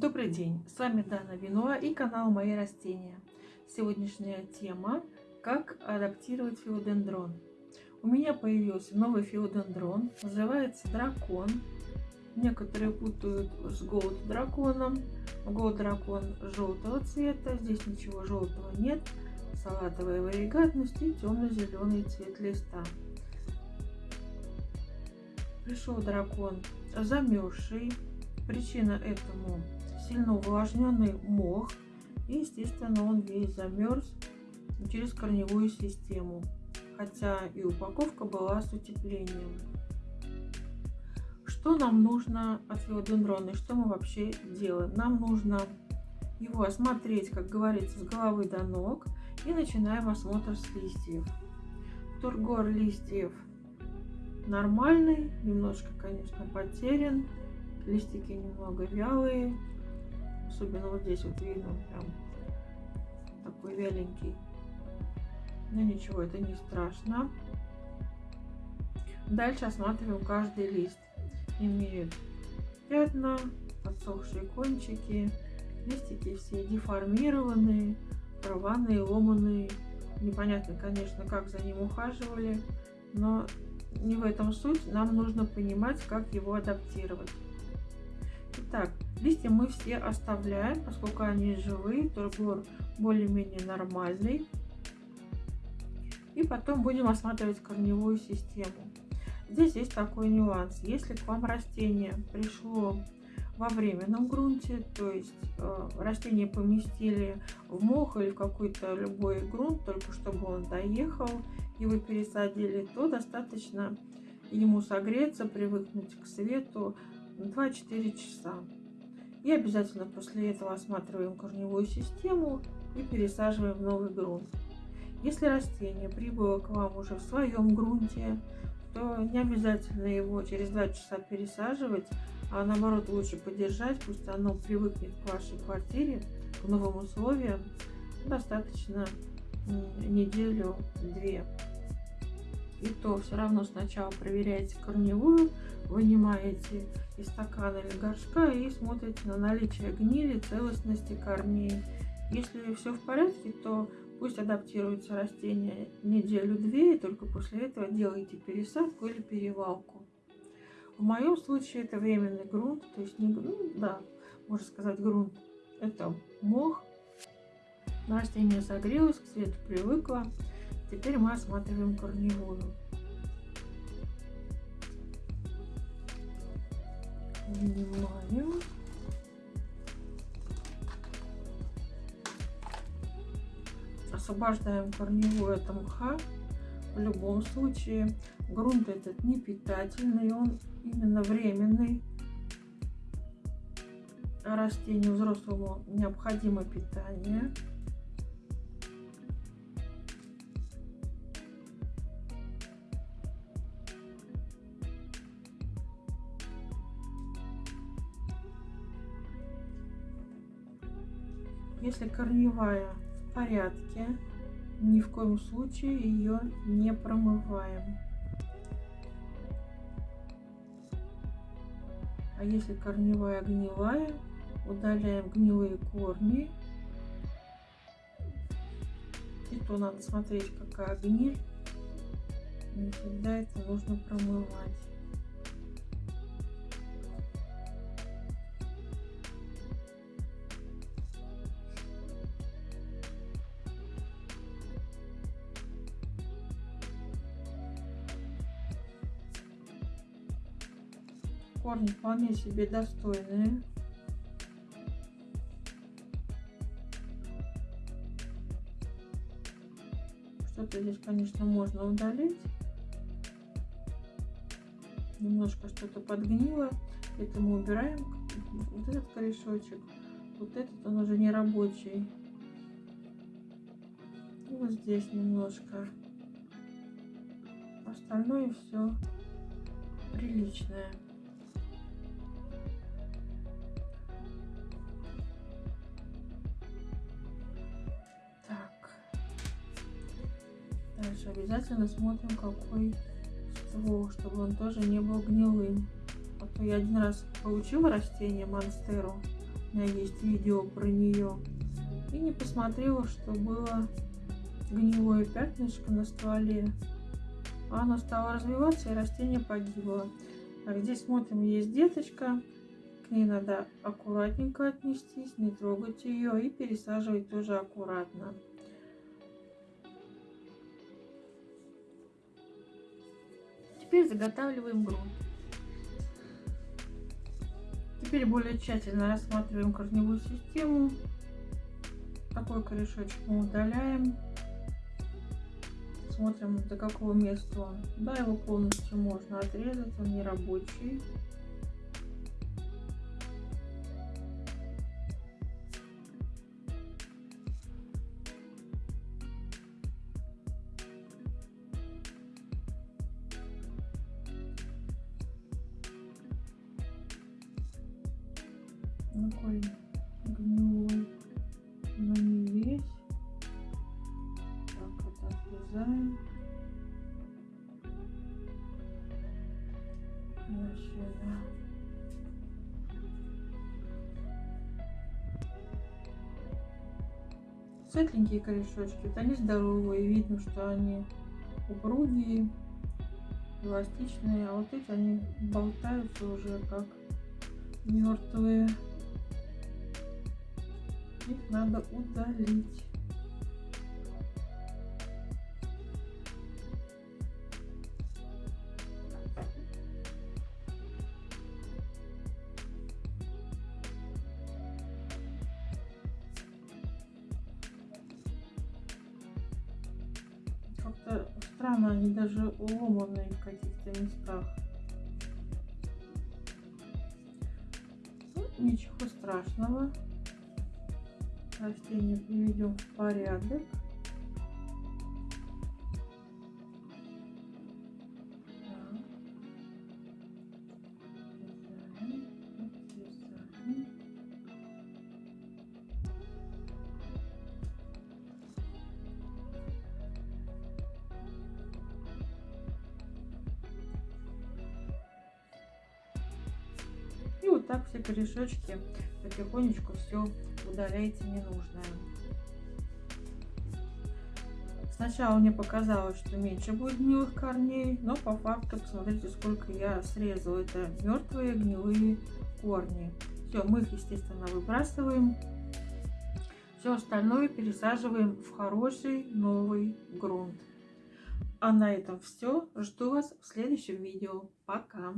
Добрый день, с вами Дана Винуа и канал Мои растения. Сегодняшняя тема – как адаптировать филодендрон. У меня появился новый филодендрон, называется дракон. Некоторые путают с голд драконом. Голд дракон желтого цвета, здесь ничего желтого нет. Салатовая варигатность и темно-зеленый цвет листа. Пришел дракон замерзший. Причина этому сильно увлажненный мох. И, естественно, он весь замерз через корневую систему. Хотя и упаковка была с утеплением. Что нам нужно от филодендрона и что мы вообще делаем? Нам нужно его осмотреть, как говорится, с головы до ног. И начинаем осмотр с листьев. Тургор листьев нормальный, немножко, конечно, потерян. Листики немного вялые, Особенно вот здесь вот видно, прям такой вяленький. Но ничего, это не страшно. Дальше осматриваем каждый лист. Имеют пятна, подсохшие кончики, листики все деформированные, рваные, ломаные. Непонятно, конечно, как за ним ухаживали, но не в этом суть. Нам нужно понимать, как его адаптировать. Итак, Листья мы все оставляем, поскольку они живые, тургор более-менее нормальный. И потом будем осматривать корневую систему. Здесь есть такой нюанс. Если к вам растение пришло во временном грунте, то есть э, растение поместили в мох или в какой-то любой грунт, только чтобы он доехал, и вы пересадили, то достаточно ему согреться, привыкнуть к свету 2-4 часа. И обязательно после этого осматриваем корневую систему и пересаживаем в новый грунт. Если растение прибыло к вам уже в своем грунте, то не обязательно его через 2 часа пересаживать, а наоборот лучше подержать, пусть оно привыкнет к вашей квартире, к новым условиям. Достаточно неделю-две. И то все равно сначала проверяйте корневую, вынимаете из стакана или горшка и смотрите на наличие гнили, целостности корней. Если все в порядке, то пусть адаптируется растение неделю-две, и только после этого делайте пересадку или перевалку. В моем случае это временный грунт, то есть не грунт, да, можно сказать грунт, это мох. Растение согрелось, к свету привыкло. Теперь мы осматриваем корневую. Вынимаем. Освобождаем корневую от мха. В любом случае грунт этот не питательный, он именно временный. Растению взрослому необходимо питание. Если корневая в порядке, ни в коем случае ее не промываем. А если корневая гнилая, удаляем гнилые корни. И то надо смотреть, какая гниль. Не всегда это нужно промывать. Корни вполне себе достойные. Что-то здесь, конечно, можно удалить. Немножко что-то подгнило. Это мы убираем. Вот этот корешочек. Вот этот он уже не рабочий. И вот здесь немножко. Остальное все приличное. Дальше обязательно смотрим, какой ствол, чтобы он тоже не был гнилым. А то я один раз получила растение монстеру, У меня есть видео про нее. И не посмотрела, что было гнилое пятнышко на стволе. Оно стало развиваться, и растение погибло. Так, здесь смотрим, есть деточка. К ней надо аккуратненько отнестись, не трогать ее и пересаживать тоже аккуратно. Теперь заготавливаем грунт. Теперь более тщательно рассматриваем корневую систему. Такой корешочек мы удаляем. Смотрим, до какого места он. Да, его полностью можно отрезать, он не рабочий. Такой гнилой, но не весь. Так, это отрезаем. И сюда. Светленькие корешочки, вот они здоровые, видно, что они упругие, эластичные, а вот эти они болтаются уже как мертвые надо удалить. Как-то странно, они даже ломанные в каких-то местах. Ну, ничего страшного растение приведем в порядок. Так все корешочки потихонечку все удаляете ненужное. Сначала мне показалось, что меньше будет гнилых корней, но по факту посмотрите, сколько я срезала. Это мертвые гнилые корни. Все, мы их, естественно, выбрасываем. Все остальное пересаживаем в хороший новый грунт. А на этом все. Жду вас в следующем видео. Пока!